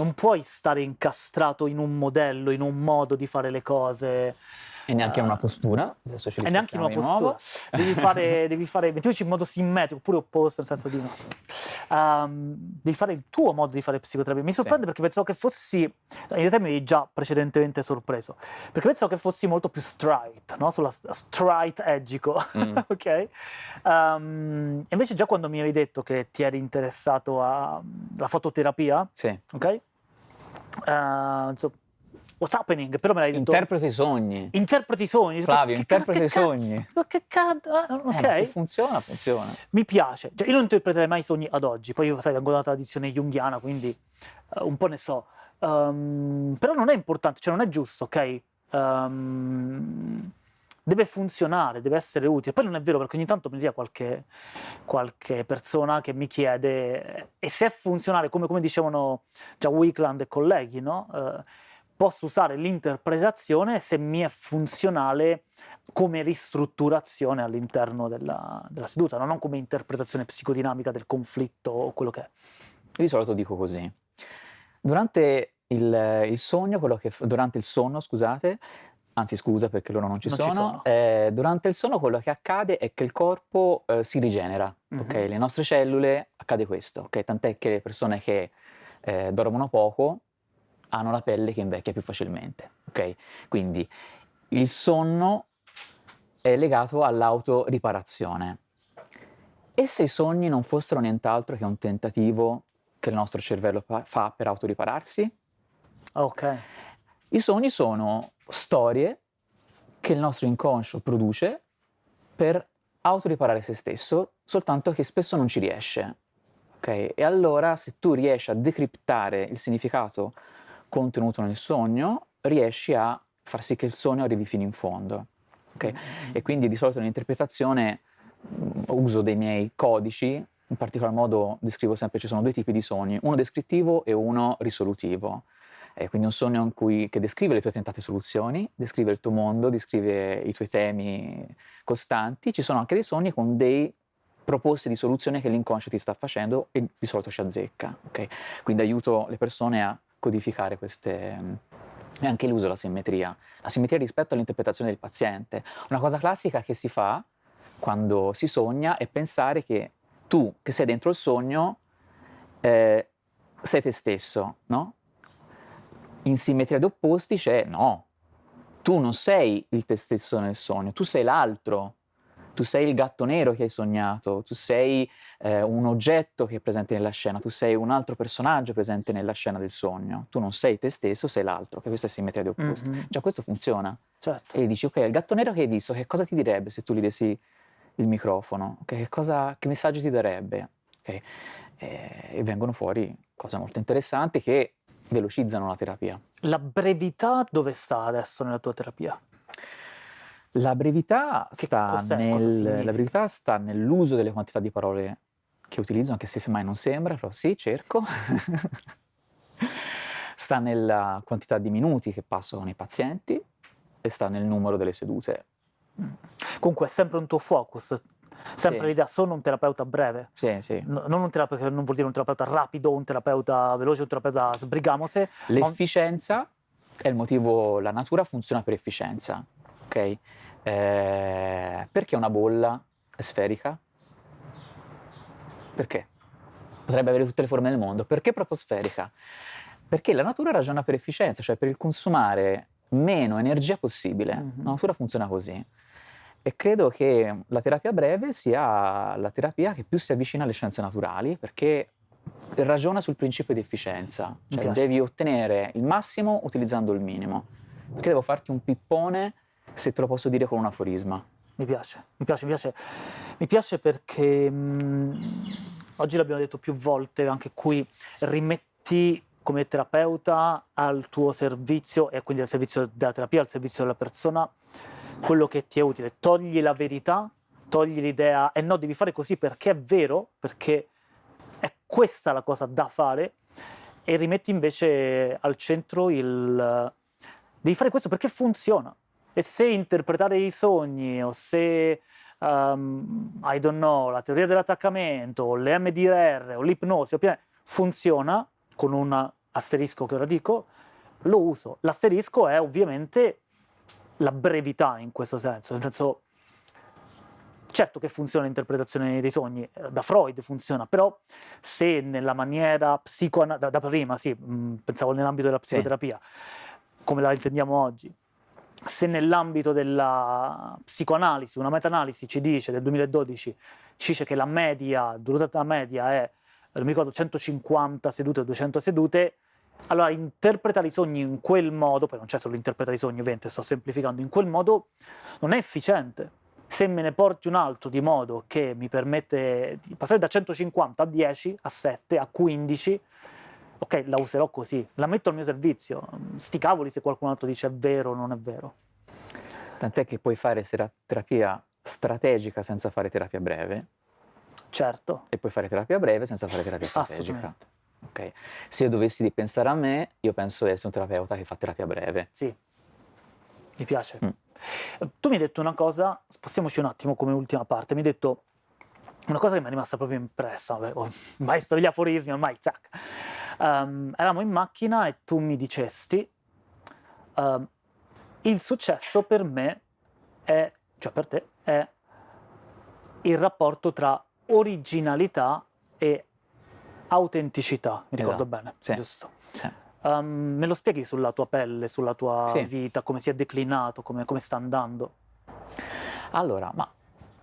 non puoi stare incastrato in un modello, in un modo di fare le cose. E neanche uh, una postura, adesso ci E neanche una postura, devi fare, devi fare, mettiamoci in modo simmetrico, oppure opposto, nel senso di no. Um, devi fare il tuo modo di fare psicoterapia. Mi sorprende sì. perché pensavo che fossi, in realtà mi avevi già precedentemente sorpreso, perché pensavo che fossi molto più straight, no? Sulla straight edgico, mm. ok? Um, invece già quando mi avevi detto che ti eri interessato alla fototerapia, sì. ok? Uh, what's happening? Però me l'hai detto. Interpreti i sogni. Interpreti i sogni. Flavio, che, interpreti i sogni. Che cazzo? Ah, ok. Eh, funziona, funziona. Mi piace. Cioè, io non interpreterei mai i sogni ad oggi. Poi io, sai, vengo dalla tradizione junghiana, quindi uh, un po' ne so. Um, però non è importante, cioè non è giusto, ok? Um, deve funzionare, deve essere utile. Poi non è vero perché ogni tanto mi arriva qualche, qualche persona che mi chiede e se è funzionale, come, come dicevano già Wickland e colleghi, no? Uh, posso usare l'interpretazione se mi è funzionale come ristrutturazione all'interno della, della, seduta, non come interpretazione psicodinamica del conflitto o quello che è. Io di solito dico così. Durante il, il sogno, che, durante il sonno, scusate, anzi scusa perché loro non ci non sono, ci sono. Eh, durante il sonno quello che accade è che il corpo eh, si rigenera, mm-hmm. ok? Le nostre cellule accade questo, ok? Tant'è che le persone che eh, dormono poco hanno la pelle che invecchia più facilmente. Ok? Quindi il sonno è legato all'autoriparazione. E se i sogni non fossero nient'altro che un tentativo che il nostro cervello fa per autoripararsi? Ok. I sogni sono storie che il nostro inconscio produce per autoriparare se stesso, soltanto che spesso non ci riesce. Okay? E allora se tu riesci a decriptare il significato contenuto nel sogno, riesci a far sì che il sogno arrivi fino in fondo. Okay? Mm-hmm. E quindi di solito nell'interpretazione mm, uso dei miei codici, in particolar modo descrivo sempre, ci sono due tipi di sogni, uno descrittivo e uno risolutivo. Eh, quindi un sogno cui, che descrive le tue tentate soluzioni, descrive il tuo mondo, descrive i tuoi temi costanti. Ci sono anche dei sogni con dei proposte di soluzione che l'inconscio ti sta facendo e di solito ci azzecca. Okay? Quindi aiuto le persone a codificare queste, e anche l'uso della simmetria, la simmetria rispetto all'interpretazione del paziente. Una cosa classica che si fa quando si sogna è pensare che tu, che sei dentro il sogno, eh, sei te stesso, no? In simmetria d'opposti c'è no, tu non sei il te stesso nel sogno, tu sei l'altro, tu sei il gatto nero che hai sognato, tu sei eh, un oggetto che è presente nella scena, tu sei un altro personaggio presente nella scena del sogno, tu non sei te stesso, sei l'altro, che questa è simmetria di opposti. Mm-hmm. Già questo funziona. Certo. E gli dici, ok, il gatto nero che hai visto, che cosa ti direbbe se tu gli dessi il microfono? Okay, che, cosa, che messaggio ti darebbe? Okay. E, e vengono fuori cose molto interessanti che velocizzano la terapia. La brevità dove sta adesso nella tua terapia? La brevità, sta nel, la brevità sta nell'uso delle quantità di parole che utilizzo, anche se mai non sembra, però sì, cerco. sta nella quantità di minuti che passo con i pazienti e sta nel numero delle sedute. Comunque è sempre un tuo focus, sempre sì. l'idea, sono un terapeuta breve. Sì, sì. No, non un terapeuta, non vuol dire un terapeuta rapido, un terapeuta veloce, un terapeuta sbrigamose. L'efficienza è il motivo, la natura funziona per efficienza, ok? Eh, perché una bolla è sferica? Perché? Potrebbe avere tutte le forme del mondo. Perché proprio sferica? Perché la natura ragiona per efficienza, cioè per il consumare meno energia possibile. Mm-hmm. La natura funziona così. E credo che la terapia breve sia la terapia che più si avvicina alle scienze naturali, perché ragiona sul principio di efficienza. Cioè devi ottenere il massimo utilizzando il minimo. Perché devo farti un pippone se te lo posso dire con un aforisma. Mi piace, mi piace, mi piace, mi piace perché mh, oggi l'abbiamo detto più volte, anche qui rimetti come terapeuta al tuo servizio e quindi al servizio della terapia, al servizio della persona, quello che ti è utile. Togli la verità, togli l'idea e no, devi fare così perché è vero, perché è questa la cosa da fare e rimetti invece al centro il... Devi fare questo perché funziona. E se interpretare i sogni o se, um, I don't know, la teoria dell'attaccamento o l'MDR o l'ipnosi funziona con una asterisco che ora dico, lo uso. L'asterisco è ovviamente la brevità in questo senso, nel senso, certo che funziona l'interpretazione dei sogni, eh, da Freud funziona, però se nella maniera psicoanalitica, da, da, prima, sì, mh, pensavo nell'ambito della psicoterapia, sì. come la intendiamo oggi, se nell'ambito della psicoanalisi, una meta-analisi ci dice, del 2012, ci dice che la media, durata media è, non mi ricordo, 150 sedute o 200 sedute, allora interpretare i sogni in quel modo, poi non c'è solo interpretare i sogni, ovviamente sto semplificando, in quel modo non è efficiente. Se me ne porti un altro di modo che mi permette di passare da 150 a 10, a 7, a 15, ok, la userò così, la metto al mio servizio. Sti cavoli se qualcun altro dice è vero o non è vero. Tant'è che puoi fare terapia strategica senza fare terapia breve. Certo. E puoi fare terapia breve senza fare terapia strategica. Okay. Se io dovessi pensare a me, io penso di essere un terapeuta che fa terapia breve. Sì, mi piace. Mm. Tu mi hai detto una cosa, spostiamoci un attimo come ultima parte, mi hai detto una cosa che mi è rimasta proprio impressa, vabbè, oh, maestro degli aforismi ormai, zac. Um, eravamo in macchina e tu mi dicesti, um, il successo per me è, cioè per te, è il rapporto tra originalità e autenticità, mi ricordo esatto. bene, sì. giusto? Sì. Um, me lo spieghi sulla tua pelle, sulla tua sì. vita, come si è declinato, come, come sta andando? Allora, ma...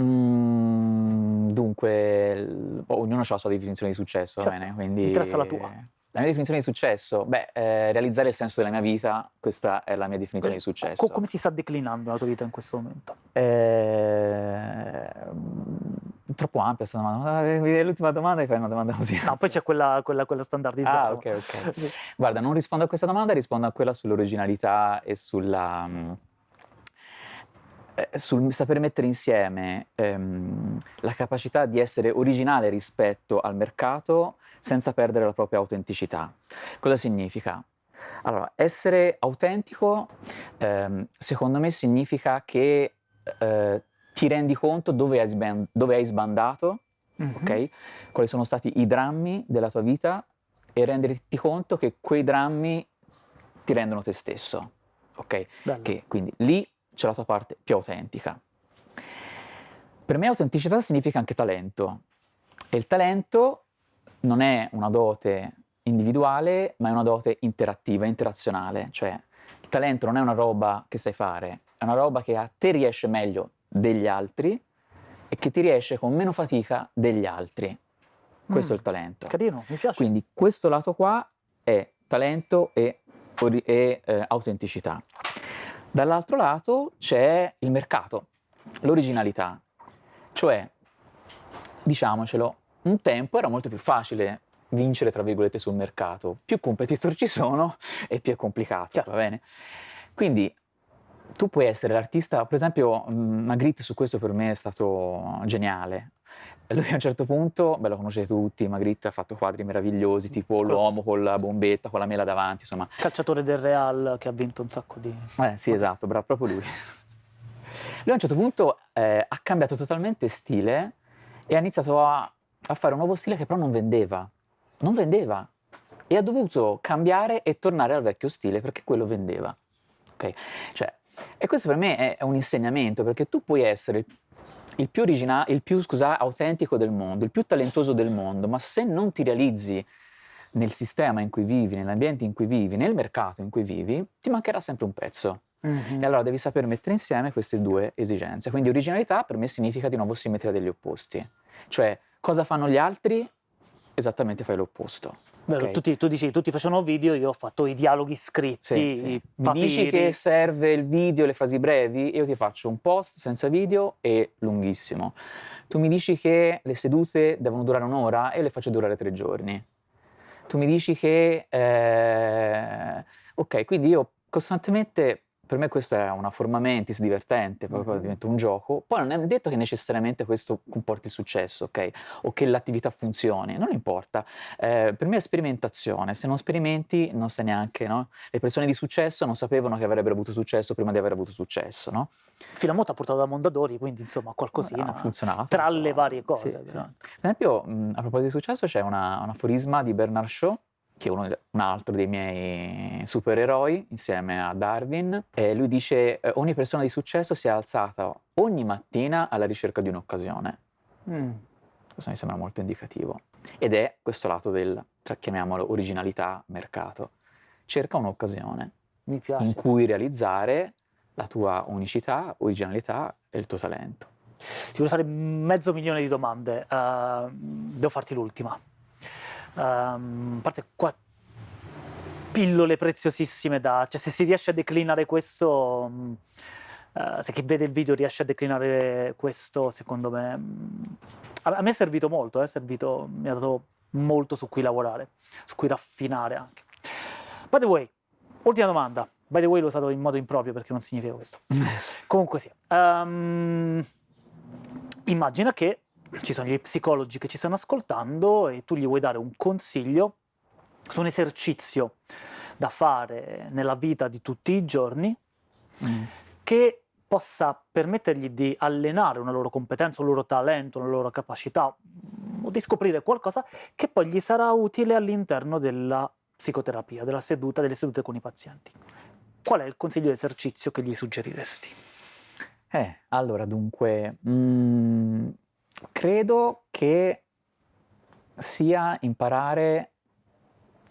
Mm, dunque, ognuno ha la sua definizione di successo, certo. bene? Quindi... Interessa la tua. La mia definizione di successo? Beh, eh, realizzare il senso della mia vita, questa è la mia definizione Beh, di successo. Co come si sta declinando la tua vita in questo momento? Eh, troppo ampia questa domanda. Ah, l'ultima domanda e fai una domanda così. No, poi c'è quella, quella, quella, standardizzata. Ah, ok, ok. Guarda, non rispondo a questa domanda, rispondo a quella sull'originalità e sulla... Mm, eh, sul saper mettere insieme ehm, la capacità di essere originale rispetto al mercato senza perdere la propria autenticità. Cosa significa? Allora, essere autentico ehm, secondo me significa che eh, ti rendi conto dove hai, sband dove hai sbandato, mm -hmm. ok? Quali sono stati i drammi della tua vita e renderti conto che quei drammi ti rendono te stesso, ok? Che, quindi lì c'è la tua parte più autentica. Per me autenticità significa anche talento e il talento non è una dote individuale ma è una dote interattiva, interazionale, cioè il talento non è una roba che sai fare, è una roba che a te riesce meglio degli altri e che ti riesce con meno fatica degli altri. Questo mm, è il talento. Carino, mi piace. Quindi questo lato qua è talento e, e eh, autenticità. Dall'altro lato c'è il mercato, l'originalità, cioè, diciamocelo, un tempo era molto più facile vincere, tra virgolette, sul mercato. Più competitor ci sono e più è complicato, Chiaro. va bene? Quindi tu puoi essere l'artista, per esempio Magritte su questo per me è stato geniale, lui a un certo punto, beh lo conoscete tutti, Magritte ha fatto quadri meravigliosi, tipo l'uomo con la bombetta, con la mela davanti, insomma. Calciatore del Real che ha vinto un sacco di... Eh sì, esatto, bravo, proprio lui. Lui a un certo punto eh, ha cambiato totalmente stile e ha iniziato a, a fare un nuovo stile che però non vendeva. Non vendeva. E ha dovuto cambiare e tornare al vecchio stile perché quello vendeva. Ok? Cioè, e questo per me è un insegnamento perché tu puoi essere il più, il più scusa, autentico del mondo, il più talentuoso del mondo, ma se non ti realizzi nel sistema in cui vivi, nell'ambiente in cui vivi, nel mercato in cui vivi, ti mancherà sempre un pezzo. Mm -hmm. E allora devi saper mettere insieme queste due esigenze. Quindi originalità per me significa di nuovo simmetria degli opposti. Cioè, cosa fanno gli altri? Esattamente fai l'opposto. Vero, okay. tutti, tu dici, tutti facevano video, io ho fatto i dialoghi scritti, sì, sì. Mi dici che serve il video, le frasi brevi, io ti faccio un post senza video e lunghissimo. Tu mi dici che le sedute devono durare un'ora e le faccio durare tre giorni. Tu mi dici che... Eh... Ok, quindi io costantemente per me questa è una forma mentis divertente, proprio mm -hmm. diventa un gioco. Poi non è detto che necessariamente questo comporti il successo, ok? O che l'attività funzioni, non importa. Eh, per me è sperimentazione, se non sperimenti non sai neanche, no? Le persone di successo non sapevano che avrebbero avuto successo prima di aver avuto successo, no? Filamoto ha portato da Mondadori, quindi insomma qualcosina ha funzionato. Tra le varie cose. Sì, sì. Per esempio, mh, a proposito di successo c'è un aforisma di Bernard Shaw che è uno, un altro dei miei supereroi, insieme a Darwin, e lui dice eh, ogni persona di successo si è alzata ogni mattina alla ricerca di un'occasione. Mm. Questo mi sembra molto indicativo. Ed è questo lato del, chiamiamolo, originalità, mercato. Cerca un'occasione in cui realizzare la tua unicità, originalità e il tuo talento. Ti voglio fare mezzo milione di domande, uh, devo farti l'ultima. Um, a parte qua pillole preziosissime da... cioè se si riesce a declinare questo, uh, se chi vede il video riesce a declinare questo, secondo me... Um, a, me è servito molto, eh, è servito, mi ha dato molto su cui lavorare, su cui raffinare anche. By the way, ultima domanda. By the way l'ho usato in modo improprio perché non significa questo. Comunque sì. Um, immagina che ci sono gli psicologi che ci stanno ascoltando e tu gli vuoi dare un consiglio su un esercizio da fare nella vita di tutti i giorni mm. che possa permettergli di allenare una loro competenza, un loro talento, una loro capacità o di scoprire qualcosa che poi gli sarà utile all'interno della psicoterapia, della seduta, delle sedute con i pazienti. Qual è il consiglio di esercizio che gli suggeriresti? Eh, allora dunque, mh, mm, credo che sia imparare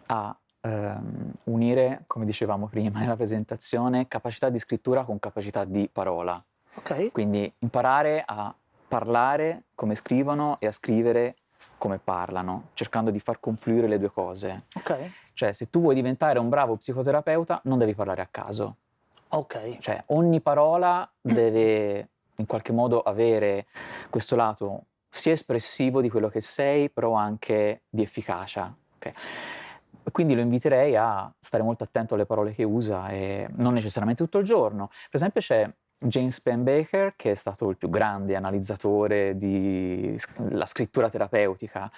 a ehm, unire, come dicevamo prima nella presentazione, capacità di scrittura con capacità di parola. Ok. Quindi imparare a parlare come scrivono e a scrivere come parlano, cercando di far confluire le due cose. Ok. Cioè, se tu vuoi diventare un bravo psicoterapeuta, non devi parlare a caso. Ok. Cioè, ogni parola deve in qualche modo avere questo lato sia espressivo di quello che sei, però anche di efficacia. Okay? Quindi lo inviterei a stare molto attento alle parole che usa e non necessariamente tutto il giorno. Per esempio c'è James Penbaker, che è stato il più grande analizzatore della scrittura terapeutica.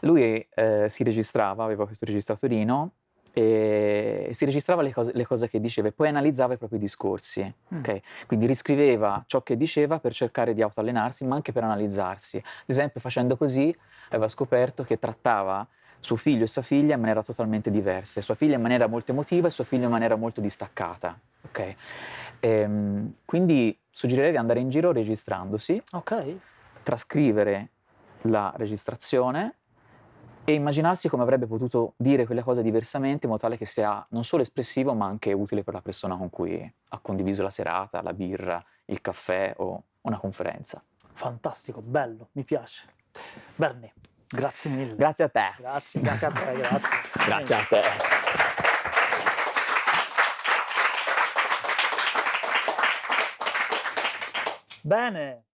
Lui eh, si registrava, aveva questo registratorino, e si registrava le cose, le cose, che diceva e poi analizzava i propri discorsi. Mm. Okay? Quindi riscriveva ciò che diceva per cercare di autoallenarsi, ma anche per analizzarsi. Ad esempio, facendo così, aveva scoperto che trattava suo figlio e sua figlia in maniera totalmente diversa, sua figlia in maniera molto emotiva e suo figlio in maniera molto distaccata. Okay? Ehm, quindi suggerirei di andare in giro registrandosi, okay. trascrivere la registrazione e immaginarsi come avrebbe potuto dire quelle cose diversamente in modo tale che sia non solo espressivo ma anche utile per la persona con cui ha condiviso la serata, la birra, il caffè o una conferenza. Fantastico, bello, mi piace. Bernie, grazie mille. Grazie a te. Grazie, grazie a te, grazie. grazie a te. Bene.